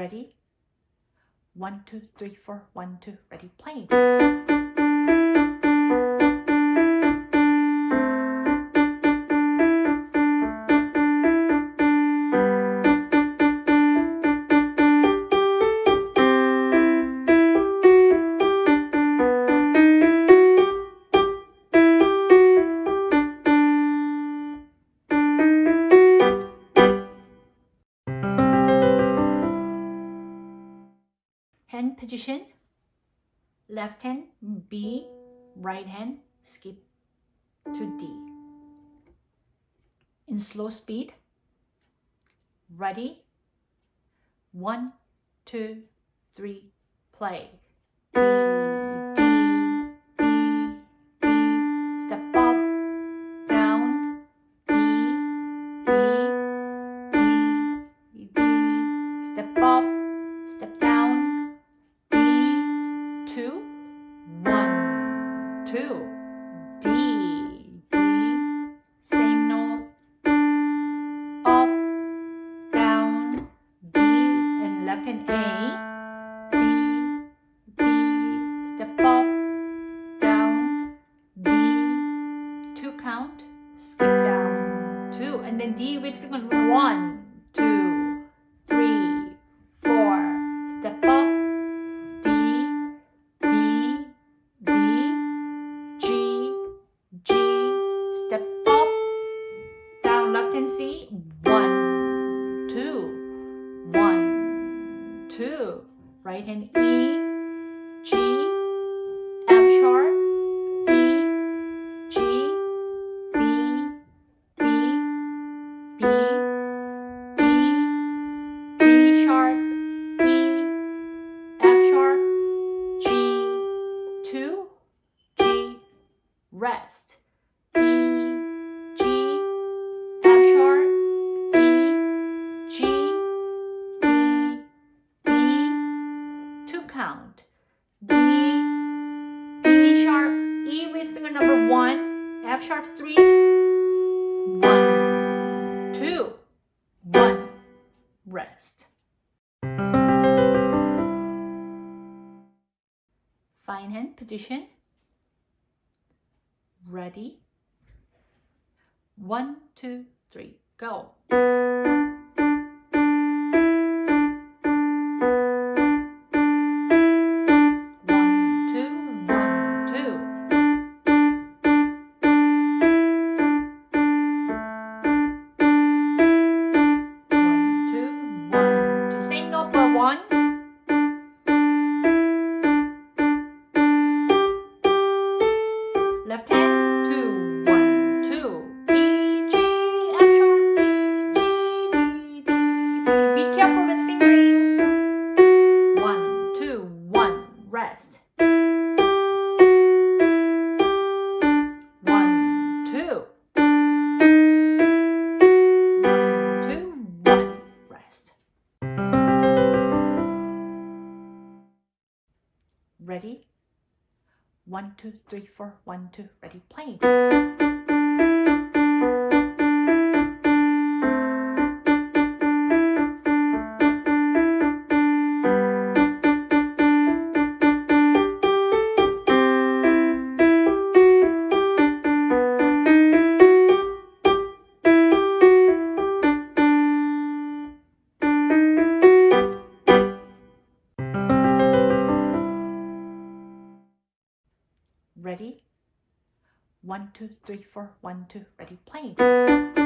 Ready? One, two, three, four, one, two, ready, play. Hand position. Left hand B. Right hand skip to D. In slow speed. Ready? One two three play two, D, D, same note, up, down, D, and left hand A, D, D, step up, down, D, two count, skip down, two, and then D with finger one, two. Right hand E, G, F sharp, E, G, D, D, B, D, D sharp, E, F sharp, G, two, G, rest. count. F sharp three, one, two, one, rest. Fine hand position. Ready? One, two, three, go. Rest. One, two. One, two, one, rest. Ready? One, two, three, four, one, two, ready, play. Ready? One, two, three, four, one, two, ready, play.